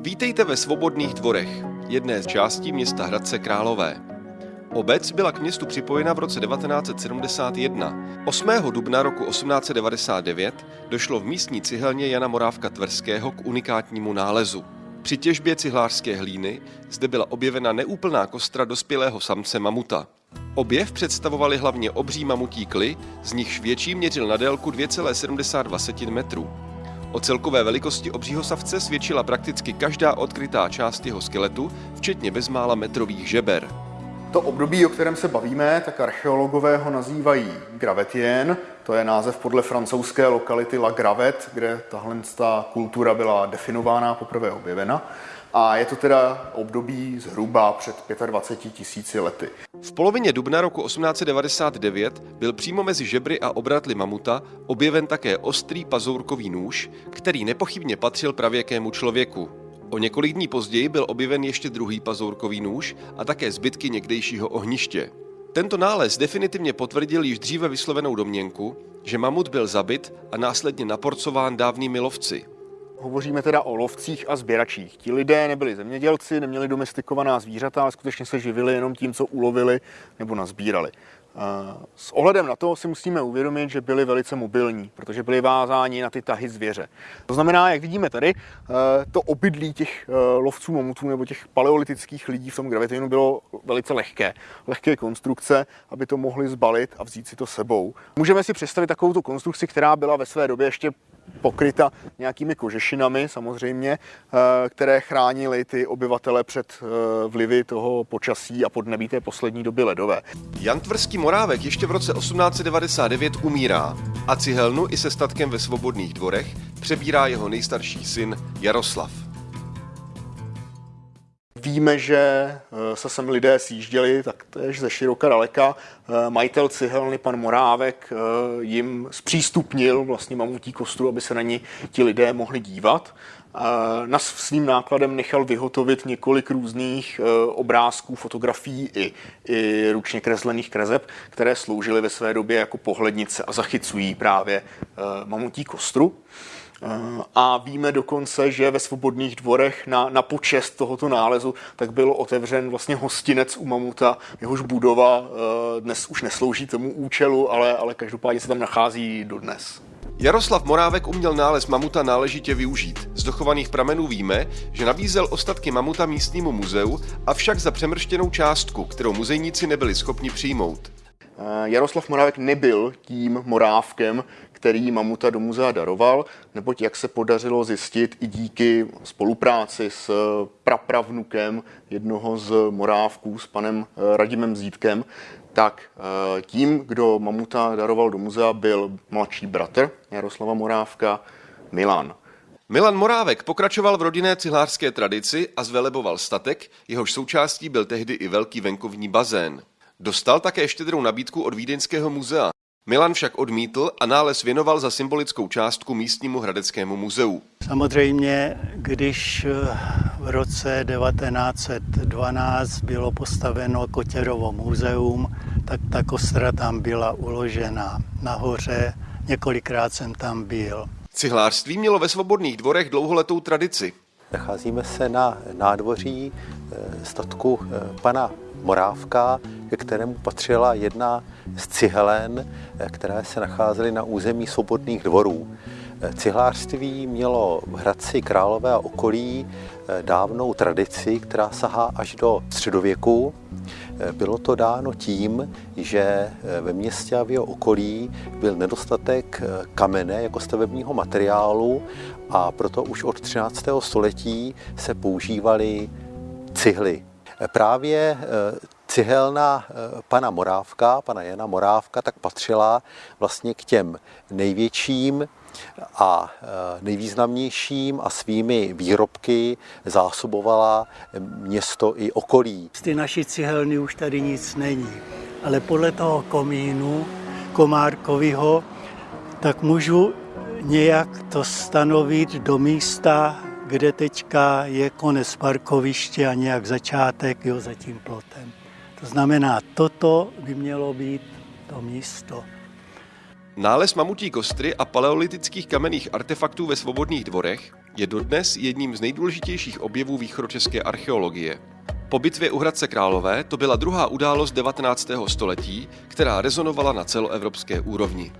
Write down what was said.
Vítejte ve Svobodných dvorech, jedné z částí města Hradce Králové. Obec byla k městu připojena v roce 1971. 8. dubna roku 1899 došlo v místní cihelně Jana Morávka Tverského k unikátnímu nálezu. Při těžbě cihlářské hlíny zde byla objevena neúplná kostra dospělého samce mamuta. Objev představovali hlavně obří mamutí kly, z nichž větší měřil na délku 2,72 metrů. O celkové velikosti obřího savce svědčila prakticky každá odkrytá část jeho skeletu, včetně bezmála metrových žeber. To období, o kterém se bavíme, tak archeologové ho nazývají Gravetien. To je název podle francouzské lokality La Gravet, kde tahle kultura byla definována, poprvé objevena. A je to teda období zhruba před 25 tisíci lety. V polovině dubna roku 1899 byl přímo mezi žebry a obratly mamuta objeven také ostrý pazourkový nůž, který nepochybně patřil pravěkému člověku. O několik dní později byl objeven ještě druhý pazourkový nůž a také zbytky někdejšího ohniště. Tento nález definitivně potvrdil již dříve vyslovenou domněnku, že mamut byl zabit a následně naporcován dávnými lovci. Hovoříme teda o lovcích a sběračích. Ti lidé nebyli zemědělci, neměli domestikovaná zvířata, ale skutečně se živili jenom tím, co ulovili nebo nazbírali. S ohledem na to si musíme uvědomit, že byli velice mobilní, protože byli vázáni na ty tahy zvěře. To znamená, jak vidíme tady, eh, to obydlí těch eh, lovců mamutů nebo těch paleolitických lidí v tom gravitinu bylo velice lehké. Lehké konstrukce, aby to mohli zbalit a vzít si to sebou. Můžeme si představit takovou konstrukci, která byla ve své době ještě pokryta nějakými kožešinami samozřejmě, eh, které chránily ty obyvatele před eh, vlivy toho počasí a podnebí té poslední doby ledové. Jan Tvrský Morávek ještě v roce 1899 umírá a cihelnu i se statkem ve Svobodných dvorech přebírá jeho nejstarší syn Jaroslav. Víme, že eh, se sem lidé sjížděli, tak to je ze široka daleka. Eh, majitel cihelny, pan Morávek, eh, jim zpřístupnil vlastně mamutí kostru, aby se na ní ti lidé mohli dívat. Na svým nákladem nechal vyhotovit několik různých obrázků, fotografií i, i ručně kreslených kreseb, které sloužily ve své době jako pohlednice a zachycují právě mamutí kostru. A víme dokonce, že ve svobodných dvorech na, na počest tohoto nálezu tak byl otevřen vlastně hostinec u Mamuta, jehož budova dnes už neslouží tomu účelu, ale, ale každopádně se tam nachází dodnes. Jaroslav Morávek uměl nález mamuta náležitě využít. Z dochovaných pramenů víme, že nabízel ostatky mamuta místnímu muzeu, avšak za přemrštěnou částku, kterou muzejníci nebyli schopni přijmout. Eh, Jaroslav Morávek nebyl tím morávkem, který mamuta do muzea daroval, neboť jak se podařilo zjistit i díky spolupráci s prapravnukem jednoho z morávků, s panem eh, Radimem Zítkem, tak eh, tím, kdo mamuta daroval do muzea, byl mladší bratr Jaroslava Morávka, Milan. Milan Morávek pokračoval v rodinné cihlářské tradici a zveleboval statek, jehož součástí byl tehdy i velký venkovní bazén. Dostal také štědrou nabídku od Vídeňského muzea. Milan však odmítl a nález věnoval za symbolickou částku místnímu hradeckému muzeu. Samozřejmě, když eh, v roce 1912 bylo postaveno Kotěrovo muzeum, tak ta kostra tam byla uložena nahoře. Několikrát jsem tam byl. Cihlářství mělo ve svobodných dvorech dlouholetou tradici. Nacházíme se na nádvoří eh, statku eh, pana Morávka, ke kterému patřila jedna z cihelen, eh, které se nacházely na území svobodných dvorů. Cihlářství mělo v Hradci Králové a okolí dávnou tradici, která sahá až do středověku. Bylo to dáno tím, že ve městě a v jeho okolí byl nedostatek kamene jako stavebního materiálu a proto už od 13. století se používaly cihly. Právě eh, cihelna eh, pana Morávka, pana Jana Morávka, tak patřila vlastně k těm největším a eh, nejvýznamnějším a svými výrobky zásobovala město i okolí. Z ty naší cihelny už tady nic není, ale podle toho komínu Komárkovýho tak můžu nějak to stanovit do místa, kde teďka je konec parkoviště a nějak začátek jo, za tím plotem. To znamená, toto by mělo být to místo. Nález mamutí kostry a paleolitických kamenných artefaktů ve svobodných dvorech Je dodnes jedním z nejdůležitějších objevů východočeské archeologie. Po bitvě u Hradce Králové to byla druhá událost 19. století, která rezonovala na celoevropské úrovni.